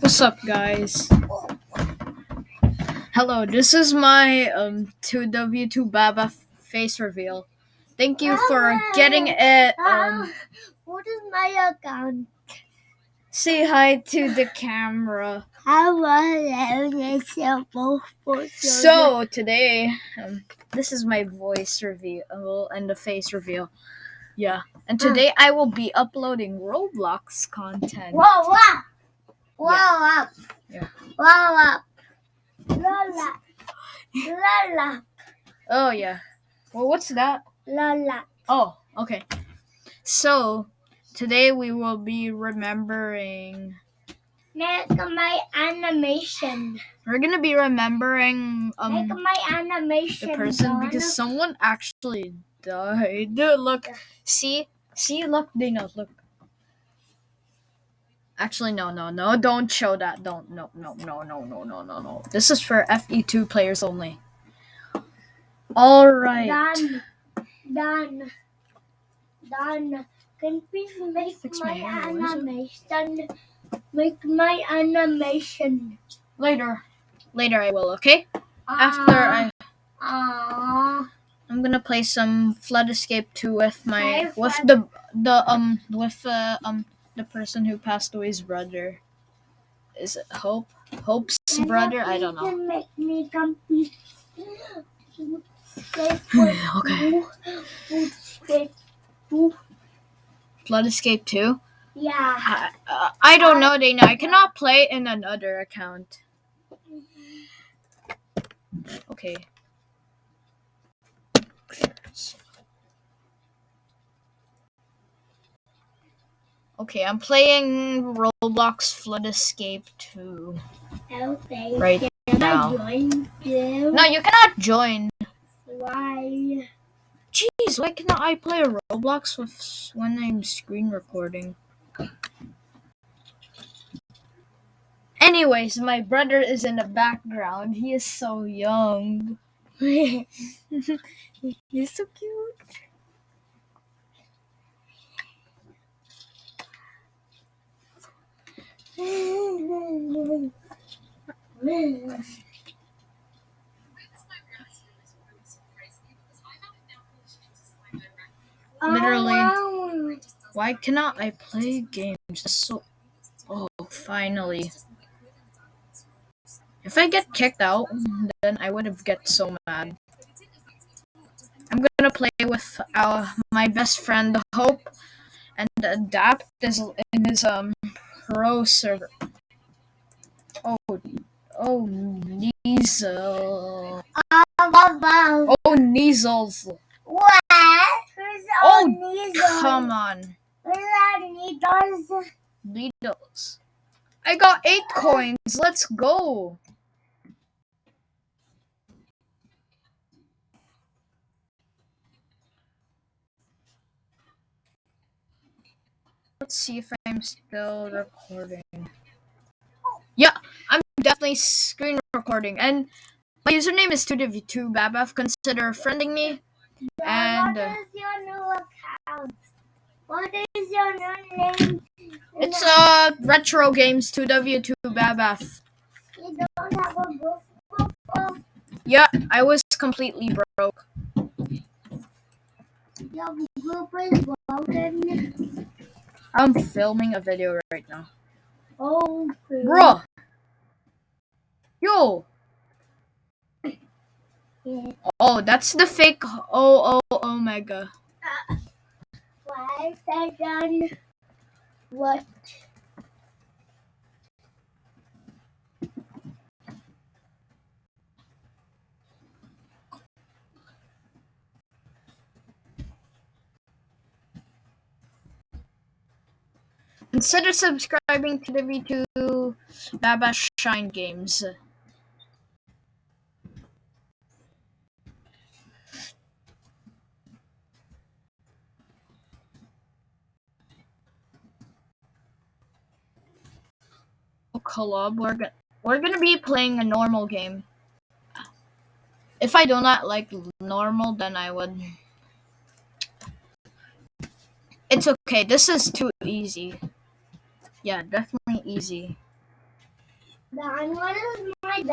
What's up, guys? Hello, this is my um 2W2 Baba face reveal. Thank you for getting it. Um, what is my account? say hi to the camera. I want to So today, um, this is my voice reveal and the face reveal. Yeah, and today I will be uploading Roblox content. Whoa, whoa, whoa, up, Yeah. whoa, up, Lola, up. Oh yeah. Well, what's that? Lola. Oh, okay. So today we will be remembering. Make my animation. We're gonna be remembering Make um my animation. the person because someone actually died. Dude, look, see, see, look, Dana, look. Actually, no, no, no, don't show that. Don't, no, no, no, no, no, no, no, no. This is for FE2 players only. All right. Done. Done. Done. Can please make Fix my, my hair, what is it? animation? Make my animation. Later. Later, I will. Okay. After I, Ah. I'm gonna play some Flood Escape 2 with my with the the um with uh, um the person who passed away's brother. Is it Hope? Hope's brother? I don't know. Make me complete. Okay. Flood Escape 2. Yeah. I, uh, I don't know, Dana. I cannot play in another account. Okay. Okay, I'm playing Roblox Flood Escape 2 Okay. right Can now. I join you? No, you cannot join. Why? Jeez, why cannot I play Roblox with when I'm screen recording? Anyways, my brother is in the background. He is so young. He's so cute. Literally. Oh, Why cannot I play games? So, oh, finally. If I get kicked out, then I would have get so mad. I'm gonna play with our my best friend Hope, and Adapt is in his um pro server. Oh, oh, wow. Oh, Neasels. What? Who's Oh, on? Come on, Who's needles? Needles. I got eight coins. Let's go. Let's see if I'm still recording. Yeah, I'm definitely screen recording. And my username is 2W2Babaf. Consider friending me. And, uh, what is your new account? What is your new name? It's uh Retro Games 2W2Babaf. You don't have a book. book, book. Yeah, I was completely broke. Your group is broken. I'm filming a video right now. Oh, Bruh! Yo! Yeah. Oh, that's the fake oh oh omega. Uh, why is that done? What? Consider subscribing to the V2 Baba Shine Games. Oh, Collab, we're gonna we're gonna be playing a normal game. If I do not like normal, then I would. It's okay. This is too easy yeah, definitely easy. My